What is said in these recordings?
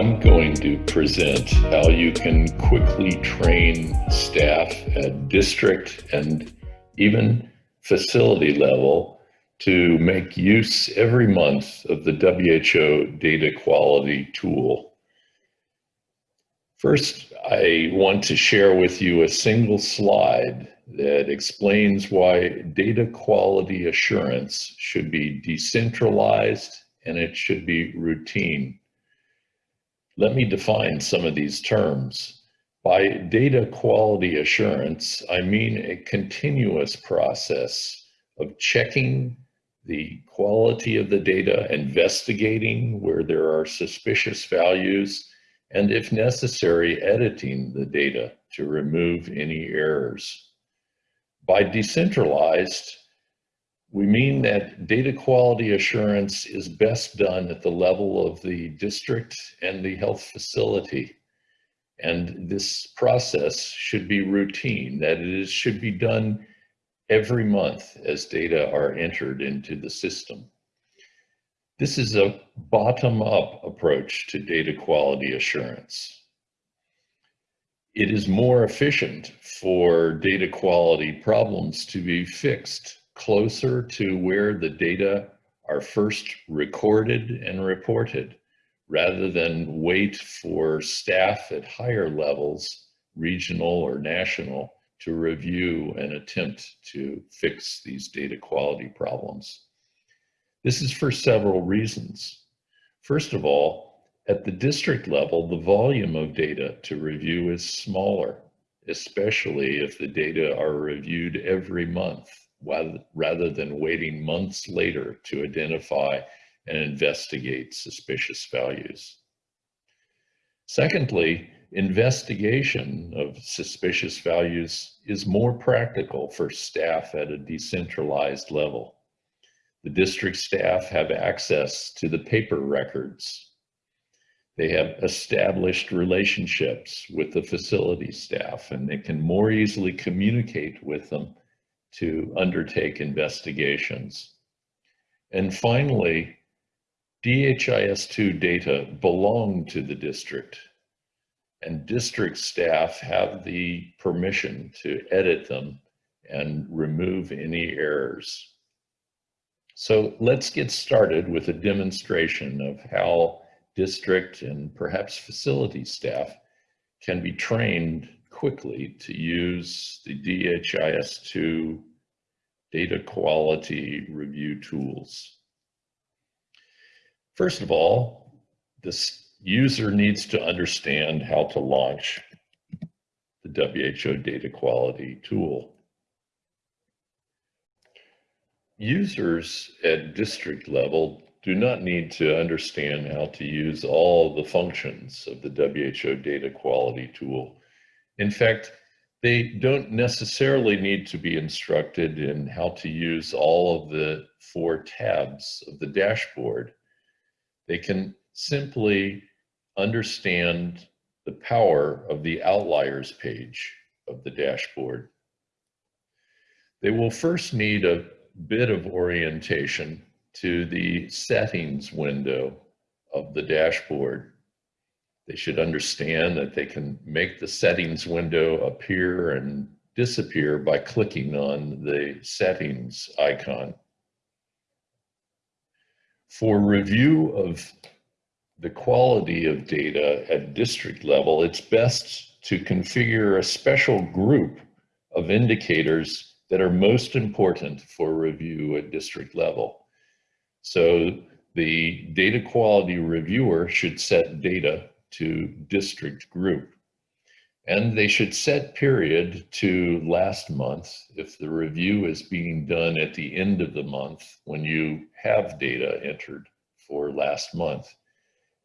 I'm going to present how you can quickly train staff at district and even facility level to make use every month of the WHO data quality tool. First, I want to share with you a single slide that explains why data quality assurance should be decentralized and it should be routine. Let me define some of these terms. By data quality assurance, I mean a continuous process of checking the quality of the data, investigating where there are suspicious values, and if necessary, editing the data to remove any errors. By decentralized, we mean that data quality assurance is best done at the level of the district and the health facility. And this process should be routine, that it should be done every month as data are entered into the system. This is a bottom-up approach to data quality assurance. It is more efficient for data quality problems to be fixed closer to where the data are first recorded and reported rather than wait for staff at higher levels, regional or national, to review and attempt to fix these data quality problems. This is for several reasons. First of all, at the district level, the volume of data to review is smaller, especially if the data are reviewed every month rather than waiting months later to identify and investigate suspicious values. Secondly, investigation of suspicious values is more practical for staff at a decentralized level. The district staff have access to the paper records. They have established relationships with the facility staff and they can more easily communicate with them to undertake investigations. And finally, DHIS2 data belong to the district and district staff have the permission to edit them and remove any errors. So let's get started with a demonstration of how district and perhaps facility staff can be trained quickly to use the DHIS2 data quality review tools. First of all, this user needs to understand how to launch the WHO data quality tool. Users at district level do not need to understand how to use all the functions of the WHO data quality tool. In fact, they don't necessarily need to be instructed in how to use all of the four tabs of the dashboard. They can simply understand the power of the outliers page of the dashboard. They will first need a bit of orientation to the settings window of the dashboard. They should understand that they can make the settings window appear and disappear by clicking on the settings icon. For review of the quality of data at district level, it's best to configure a special group of indicators that are most important for review at district level. So the data quality reviewer should set data to district group. And they should set period to last month if the review is being done at the end of the month when you have data entered for last month.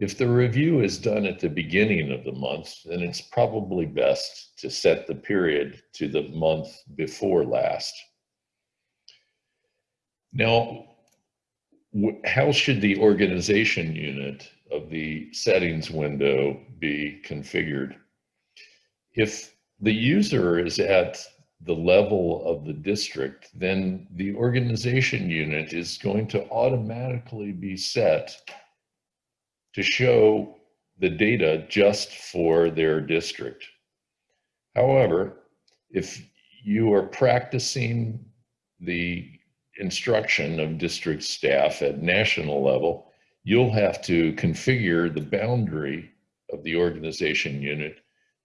If the review is done at the beginning of the month, then it's probably best to set the period to the month before last. Now, how should the organization unit of the settings window be configured. If the user is at the level of the district, then the organization unit is going to automatically be set to show the data just for their district. However, if you are practicing the instruction of district staff at national level, you'll have to configure the boundary of the organization unit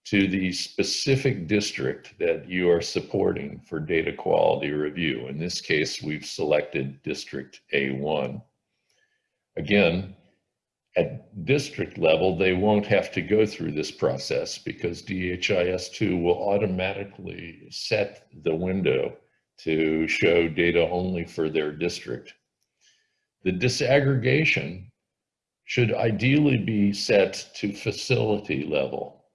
to the specific district that you are supporting for data quality review. In this case, we've selected District A1. Again, at district level, they won't have to go through this process because DHIS2 will automatically set the window to show data only for their district. The disaggregation should ideally be set to facility level.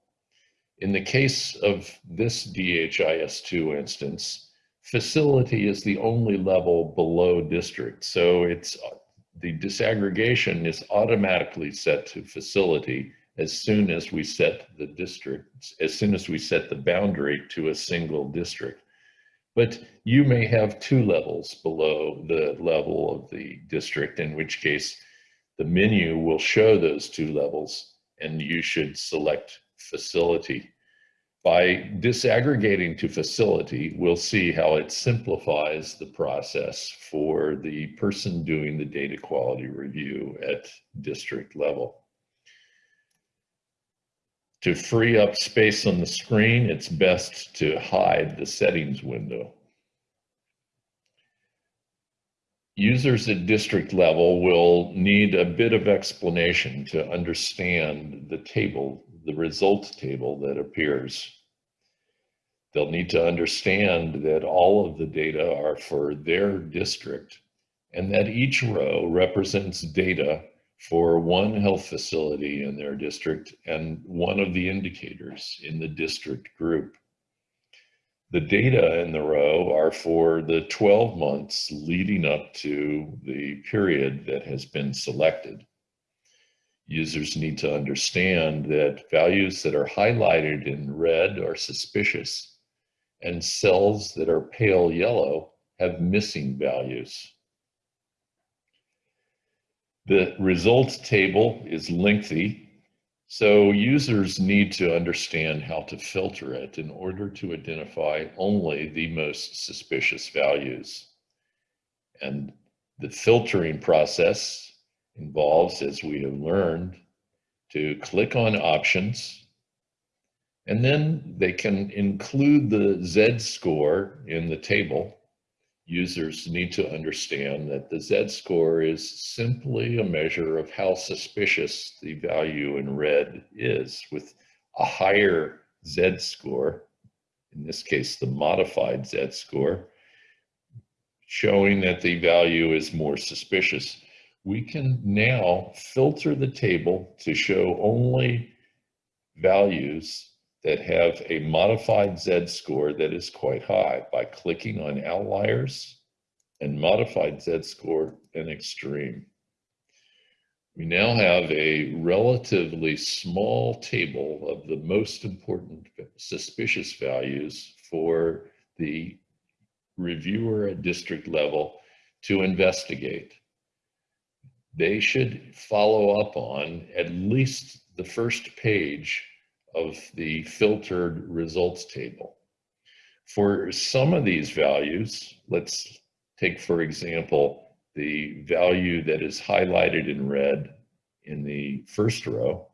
In the case of this DHIS2 instance, facility is the only level below district. So it's the disaggregation is automatically set to facility as soon as we set the district, as soon as we set the boundary to a single district. But you may have two levels below the level of the district, in which case the menu will show those two levels and you should select facility. By disaggregating to facility, we'll see how it simplifies the process for the person doing the data quality review at district level. To free up space on the screen, it's best to hide the settings window. Users at district level will need a bit of explanation to understand the table, the results table that appears. They'll need to understand that all of the data are for their district and that each row represents data for one health facility in their district and one of the indicators in the district group. The data in the row are for the 12 months leading up to the period that has been selected. Users need to understand that values that are highlighted in red are suspicious and cells that are pale yellow have missing values. The results table is lengthy, so users need to understand how to filter it in order to identify only the most suspicious values. And the filtering process involves, as we have learned, to click on options, and then they can include the Z-score in the table users need to understand that the z-score is simply a measure of how suspicious the value in red is with a higher z-score, in this case the modified z-score, showing that the value is more suspicious. We can now filter the table to show only values that have a modified z-score that is quite high by clicking on outliers and modified z-score and extreme. We now have a relatively small table of the most important suspicious values for the reviewer at district level to investigate. They should follow up on at least the first page of the filtered results table. For some of these values, let's take for example, the value that is highlighted in red in the first row.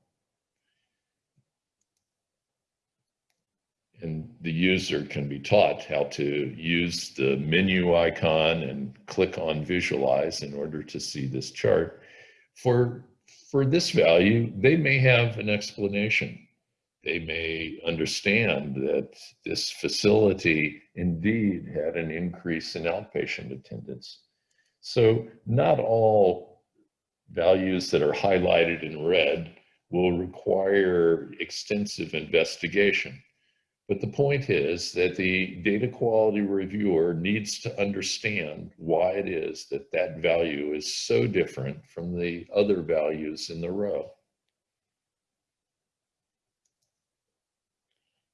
And the user can be taught how to use the menu icon and click on visualize in order to see this chart. For, for this value, they may have an explanation they may understand that this facility indeed had an increase in outpatient attendance. So not all values that are highlighted in red will require extensive investigation. But the point is that the data quality reviewer needs to understand why it is that that value is so different from the other values in the row.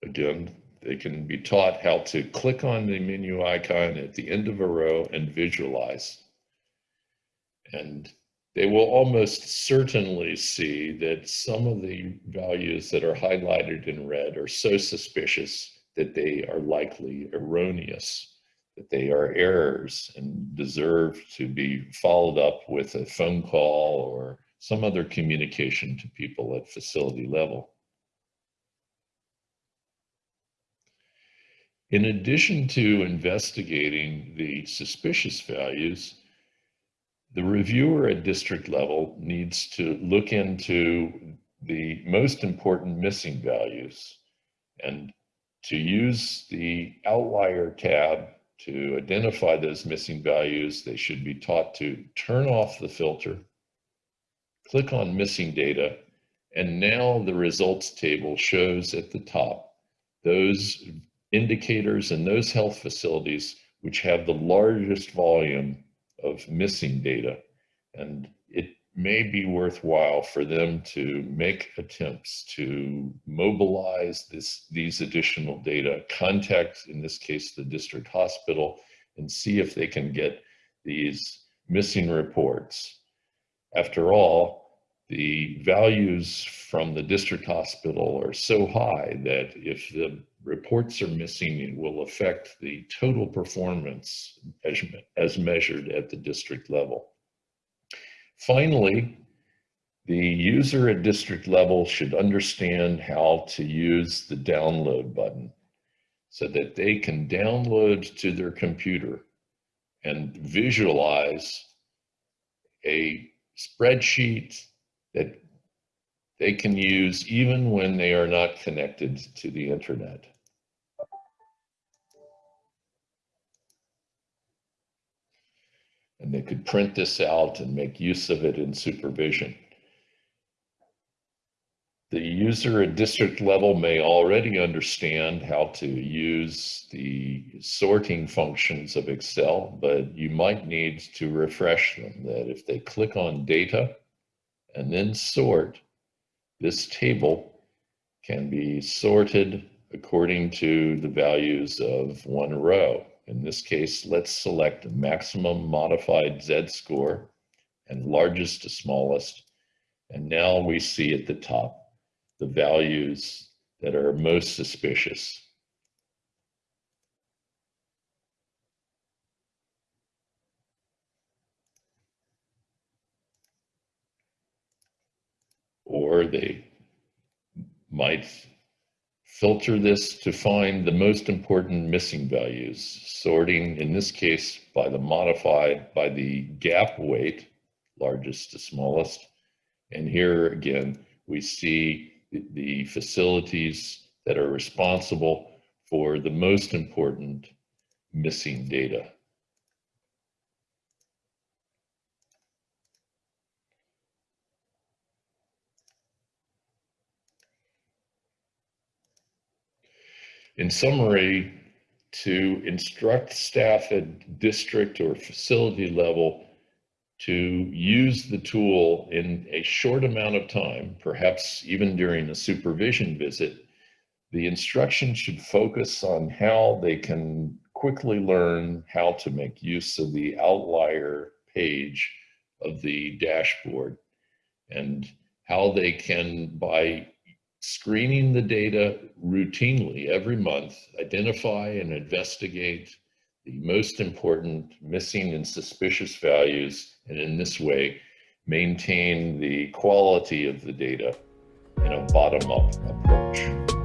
Again, they can be taught how to click on the menu icon at the end of a row and visualize. And they will almost certainly see that some of the values that are highlighted in red are so suspicious that they are likely erroneous, that they are errors and deserve to be followed up with a phone call or some other communication to people at facility level. In addition to investigating the suspicious values, the reviewer at district level needs to look into the most important missing values and to use the outlier tab to identify those missing values, they should be taught to turn off the filter, click on missing data, and now the results table shows at the top those indicators and those health facilities which have the largest volume of missing data. And it may be worthwhile for them to make attempts to mobilize this, these additional data, contact, in this case, the district hospital, and see if they can get these missing reports. After all, the values from the district hospital are so high that if the reports are missing, it will affect the total performance as measured at the district level. Finally, the user at district level should understand how to use the download button so that they can download to their computer and visualize a spreadsheet that they can use even when they are not connected to the internet. and they could print this out and make use of it in supervision. The user at district level may already understand how to use the sorting functions of Excel, but you might need to refresh them that if they click on data and then sort, this table can be sorted according to the values of one row. In this case, let's select maximum modified z-score and largest to smallest. And now we see at the top the values that are most suspicious. Or they might filter this to find the most important missing values, sorting in this case by the modified by the gap weight, largest to smallest. And here again, we see the facilities that are responsible for the most important missing data. In summary, to instruct staff at district or facility level to use the tool in a short amount of time, perhaps even during a supervision visit, the instruction should focus on how they can quickly learn how to make use of the outlier page of the dashboard and how they can, by screening the data routinely every month, identify and investigate the most important missing and suspicious values, and in this way, maintain the quality of the data in a bottom-up approach.